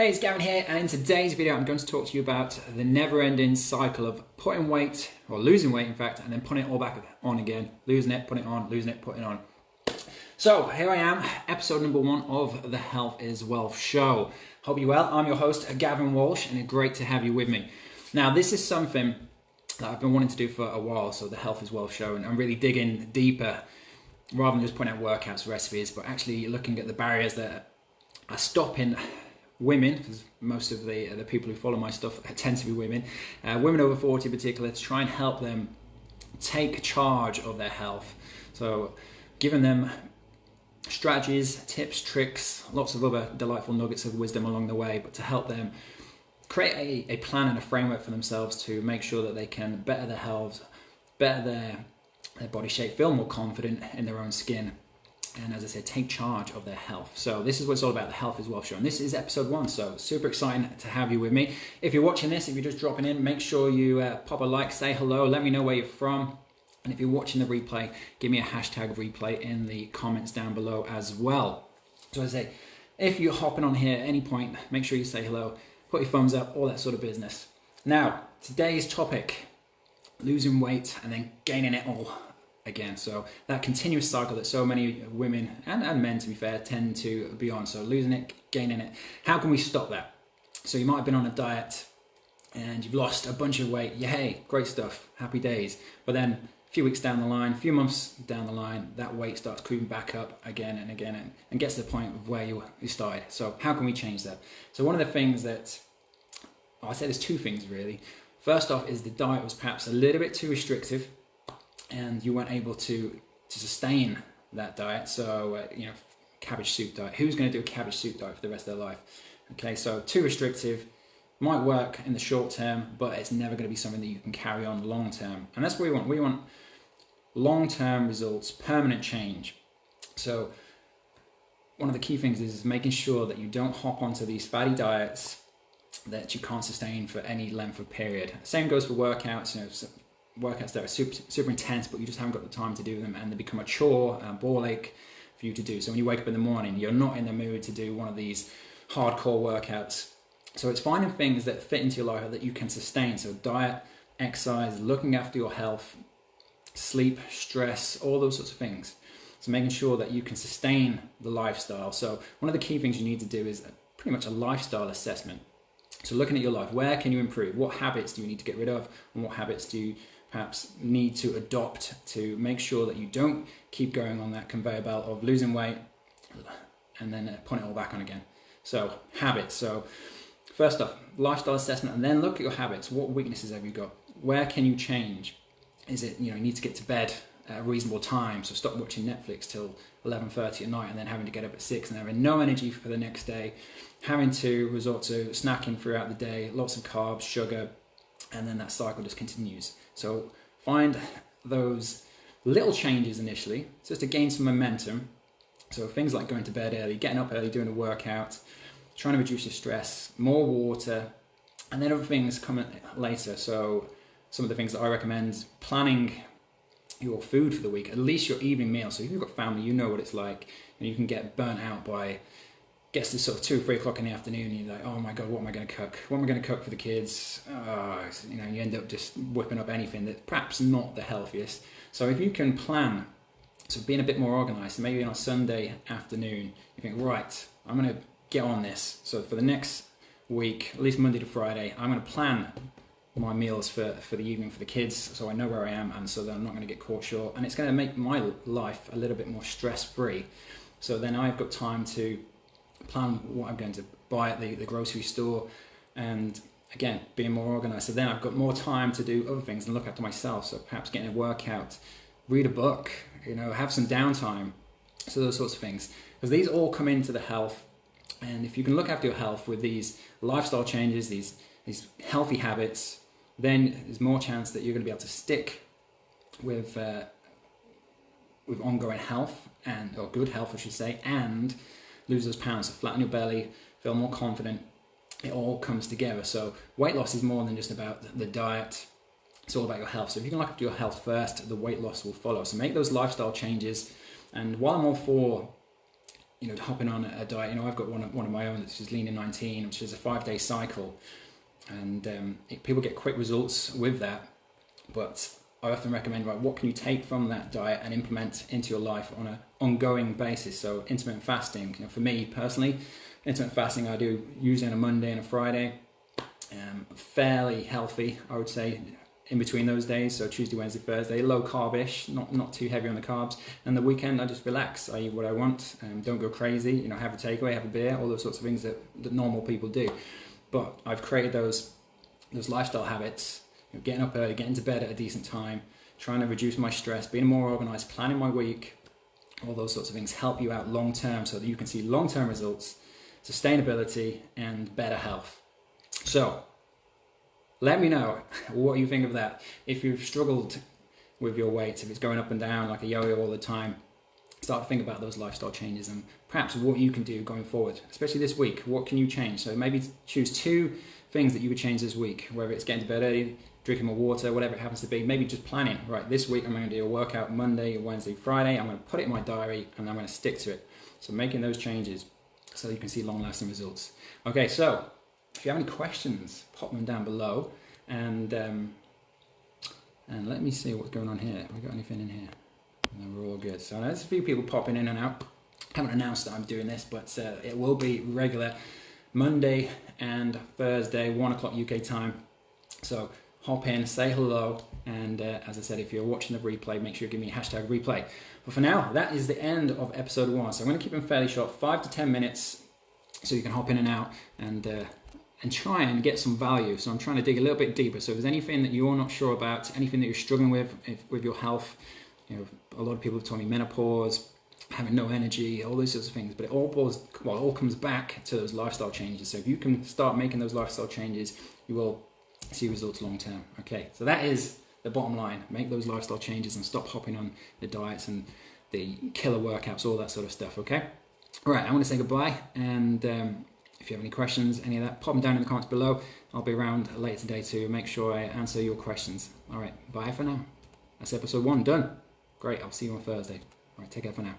Hey, it's Gavin here, and in today's video, I'm going to talk to you about the never-ending cycle of putting weight, or losing weight, in fact, and then putting it all back on again, losing it, putting it on, losing it, putting it on. So here I am, episode number one of the Health is Wealth show. Hope you're well. I'm your host, Gavin Walsh, and it's great to have you with me. Now, this is something that I've been wanting to do for a while, so the Health is Wealth show, and I'm really digging deeper rather than just putting out workouts, recipes, but actually looking at the barriers that are stopping women, because most of the the people who follow my stuff tend to be women, uh, women over 40 in particular, to try and help them take charge of their health. So, giving them strategies, tips, tricks, lots of other delightful nuggets of wisdom along the way, but to help them create a, a plan and a framework for themselves to make sure that they can better their health, better their, their body shape, feel more confident in their own skin, and as I said, take charge of their health. So this is what it's all about, the Health is Wealth Show. And this is episode one, so super exciting to have you with me. If you're watching this, if you're just dropping in, make sure you uh, pop a like, say hello, let me know where you're from. And if you're watching the replay, give me a hashtag replay in the comments down below as well. So as I say, if you're hopping on here at any point, make sure you say hello, put your thumbs up, all that sort of business. Now, today's topic, losing weight and then gaining it all again. So that continuous cycle that so many women and, and men, to be fair, tend to be on. So losing it, gaining it. How can we stop that? So you might have been on a diet and you've lost a bunch of weight. Hey, great stuff, happy days. But then a few weeks down the line, a few months down the line, that weight starts creeping back up again and again and, and gets to the point of where you, you started. So how can we change that? So one of the things that, well, I say there's two things really. First off is the diet was perhaps a little bit too restrictive and you weren't able to to sustain that diet. So uh, you know, cabbage soup diet. Who's going to do a cabbage soup diet for the rest of their life? Okay, so too restrictive might work in the short term, but it's never going to be something that you can carry on long term. And that's what we want. We want long term results, permanent change. So one of the key things is making sure that you don't hop onto these fatty diets that you can't sustain for any length of period. Same goes for workouts. You know, workouts that are super, super intense, but you just haven't got the time to do them, and they become a chore, a ball ache for you to do. So when you wake up in the morning, you're not in the mood to do one of these hardcore workouts. So it's finding things that fit into your life that you can sustain. So diet, exercise, looking after your health, sleep, stress, all those sorts of things. So making sure that you can sustain the lifestyle. So one of the key things you need to do is pretty much a lifestyle assessment. So looking at your life, where can you improve? What habits do you need to get rid of? And what habits do you perhaps need to adopt to make sure that you don't keep going on that conveyor belt of losing weight and then uh, putting it all back on again. So habits. So first off, lifestyle assessment, and then look at your habits. What weaknesses have you got? Where can you change? Is it you know you need to get to bed at a reasonable time? So stop watching Netflix till 11:30 at night and then having to get up at six and having no energy for the next day, having to resort to snacking throughout the day, lots of carbs, sugar, and then that cycle just continues. So find those little changes initially, just to gain some momentum. So things like going to bed early, getting up early, doing a workout, trying to reduce your stress, more water, and then other things come later. So some of the things that I recommend, planning your food for the week, at least your evening meal. So if you've got family, you know what it's like, and you can get burnt out by gets to sort of two, three o'clock in the afternoon, and you're like, oh my god, what am I going to cook? What am I going to cook for the kids? Uh, you know, you end up just whipping up anything that's perhaps not the healthiest. So if you can plan, so being a bit more organised, maybe on a Sunday afternoon, you think, right, I'm going to get on this. So for the next week, at least Monday to Friday, I'm going to plan my meals for, for the evening for the kids so I know where I am and so that I'm not going to get caught short and it's going to make my life a little bit more stress free so then I've got time to plan what I'm going to buy at the, the grocery store and again being more organized. So then I've got more time to do other things and look after myself. So perhaps getting a workout read a book you know have some downtime. So those sorts of things. Because these all come into the health. And if you can look after your health with these lifestyle changes these these healthy habits then there's more chance that you're going to be able to stick with uh, with ongoing health and or good health I should say and lose those pounds, so flatten your belly, feel more confident. It all comes together. So weight loss is more than just about the diet. It's all about your health. So if you can look after your health first, the weight loss will follow. So make those lifestyle changes. And while I'm all for you know, hopping on a diet. You know, I've got one of, one of my own is Lean in 19, which is a five day cycle, and um, it, people get quick results with that. But I often recommend, right, what can you take from that diet and implement into your life on an ongoing basis? So intermittent fasting, you know, for me personally, intermittent fasting I do usually on a Monday and a Friday. Um, fairly healthy, I would say, in between those days. So Tuesday, Wednesday, Thursday, low carbish, not not too heavy on the carbs. And the weekend, I just relax. I eat what I want. Um, don't go crazy. You know, have a takeaway, have a beer, all those sorts of things that, that normal people do. But I've created those those lifestyle habits. You know, getting up early, getting to bed at a decent time, trying to reduce my stress, being more organized, planning my week. All those sorts of things help you out long term, so that you can see long term results, sustainability, and better health. So let me know what you think of that. If you've struggled with your weight, if it's going up and down like a yo-yo all the time, start to think about those lifestyle changes and perhaps what you can do going forward, especially this week. What can you change? So maybe choose two things that you would change this week, whether it's getting to bed early, drinking more water, whatever it happens to be. Maybe just planning, right, this week I'm going to do a workout Monday, Wednesday, Friday. I'm going to put it in my diary and I'm going to stick to it. So making those changes so you can see long lasting results. Okay, so if you have any questions, pop them down below. And um, and let me see what's going on here. Have we got anything in here? No, we're all good. So there's a few people popping in and out. Haven't announced that I'm doing this, but uh, it will be regular Monday and Thursday, one o'clock UK time. So hop in, say hello, and uh, as I said, if you're watching the replay, make sure you give me hashtag replay. But for now, that is the end of episode one. So I'm going to keep them fairly short, five to ten minutes, so you can hop in and out and uh, and try and get some value. So I'm trying to dig a little bit deeper. So if there's anything that you're not sure about, anything that you're struggling with if, with your health, you know, a lot of people have told me menopause, having no energy, all those sorts of things. But it all boils, well, all comes back to those lifestyle changes. So if you can start making those lifestyle changes, you will see results long term. Okay, so that is the bottom line. Make those lifestyle changes and stop hopping on the diets and the killer workouts, all that sort of stuff. Okay. All right, I want to say goodbye and. Um, if you have any questions, any of that, pop them down in the comments below. I'll be around later today to make sure I answer your questions. All right, bye for now. That's episode one done. Great, I'll see you on Thursday. All right, take care for now.